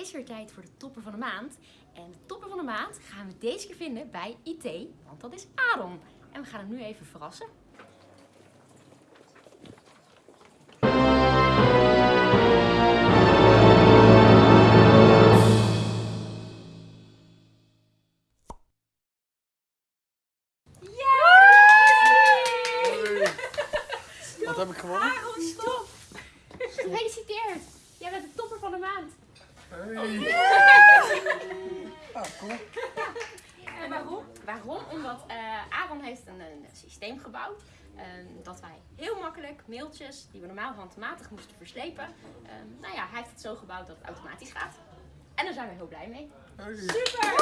is weer tijd voor de topper van de maand. En de topper van de maand gaan we deze keer vinden bij IT, want dat is Aaron. En we gaan hem nu even verrassen. Wat heb ik gewonnen? Aaron, stop! Gefeliciteerd! Jij bent de topper van de maand. Hey. Ah, cool. En waarom? Waarom? Omdat eh, Aaron heeft een, een systeem gebouwd. ehm, dat wij heel makkelijk mailtjes die we normaal handmatig moesten verslepen. ehm, nou ja, hij heeft het zo gebouwd dat het automatisch gaat. En daar zijn we heel blij mee. Hey. Super!